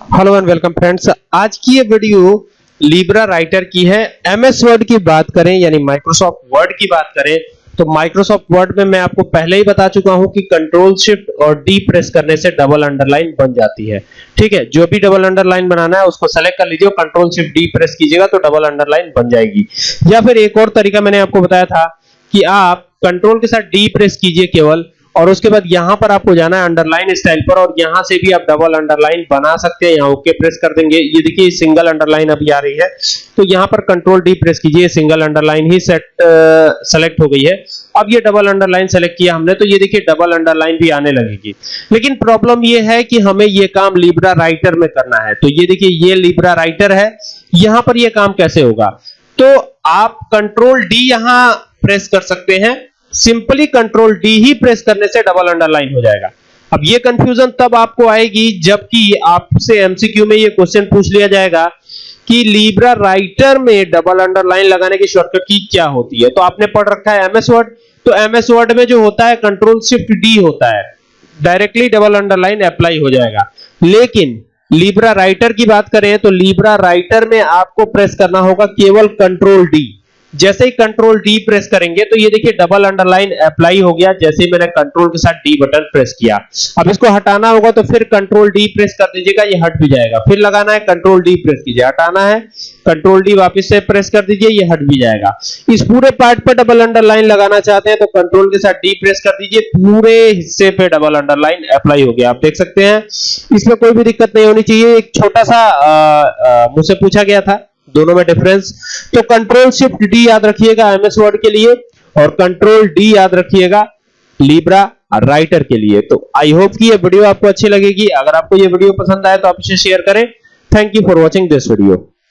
Hello and welcome friends आज की ये वीडियो लिब्रा राइटर की है. एमएस वर्ड की बात करें, यानी माइक्रोसॉफ्ट वर्ड की बात करें तो माइक्रोसॉफ्ट वर्ड में मैं आपको पहले ही बता चुका हूँ कि कंट्रोल शिफ्ट और डी प्रेस करने से डबल अंडरलाइन बन जाती है। ठीक है? जो भी डबल अंडरलाइन बनाना है, उसको सेलेक्ट कर लीजिए कंट्रोल शिफ्ट डी प्रेस कीजिएगा तो डबल अंडरलाइन बन जाएगी। या फिर एक और तरीका मैंने आपको बताया था कि आप कंट्रोल के साथ डी प्रेस कीजिए केवल और उसके बाद यहाँ पर आपको जाना है अंडरलाइन स्टाइल पर और यहाँ से भी आप डबल अंडरलाइन बना सकते हैं, यहाँ ओके प्रेस कर देंगे। ये देखिए सिंगल अंडरलाइन अभी आ रही है। तो यहाँ पर कंट्रोल डी प्रेस कीजिए सिंगल अंडरलाइन ही सेट सेलेक्ट हो गई है। अब ये डबल अंडरलाइन सेलेक्ट किया हमने तो ये देखिए डबल अंडरलाइन भी आने लगेगी। लेकिन प्रॉब्लम ये है कि हमें ये काम लिब्रा राइटर में करना है। तो ये देखिए, ये लिब्रा राइटर है। यहाँ पर ये काम कैसे होगा? तो आप कंट्रोल डी यहाँ प्रेस कर सकते हैं। सिंपली कंट्रोल डी ही प्रेस करने से डबल अंडरलाइन हो जाएगा। अब ये कंफ्यूजन तब आपको आएगी जबकि आपसे एमसीक्यू में ये क्वेश्चन पूछ लिया जाएगा कि लीब्रा राइटर में डबल अंडरलाइन लगाने की शॉर्टकट की क्या होती है? तो आपने पढ़ रखा है एमएस वर्ड तो एमएस वर्ड में जो होता है कंट्रोल शिफ्ट डी होता है। डायरेक्टली डबल अंडरलाइन अप्लाई हो जाएगा। लेकिन लीब्रा राइटर की बात करें तो लीब्रा राइटर में आपको प्रेस करना होगा केवल कंट्रोल डी जैसे ही कंट्रोल डी प्रेस करेंगे तो ये देखिए डबल अंडरलाइन अप्लाई हो गया, जैसे ही मैंने कंट्रोल के साथ डी बटन प्रेस किया। अब इसको हटाना होगा तो फिर कंट्रोल डी प्रेस कर दीजिएगा, ये हट भी जाएगा। फिर लगाना है कंट्रोल डी प्रेस कीजिए। हटाना है कंट्रोल डी वापस से प्रेस कर दीजिए, ये हट भी जाएगा। इस पूरे पार्ट पर डबल अंडरलाइन लगाना चाहते हैं तो कंट्रोल के साथ डी प्रेस कर दीजिए, पूरे हिस्से पे डबल अंडरलाइन अप्लाई हो गया। आप देख सकते हैं, इसमें कोई भी दिक्कत नहीं होनी चाहिए। एक छोटा सा मुझसे पूछा गया था दोनों में डिफरेंस तो कंट्रोल शिफ्ट डी याद रखिएगा एमएस वर्ड के लिए और कंट्रोल डी याद रखिएगा लिब्रा राइटर के लिए। तो आई होप कि ये वीडियो आपको अच्छी लगेगी। अगर आपको ये वीडियो पसंद आए तो आप इसे शेयर करें। Thank you for watching this video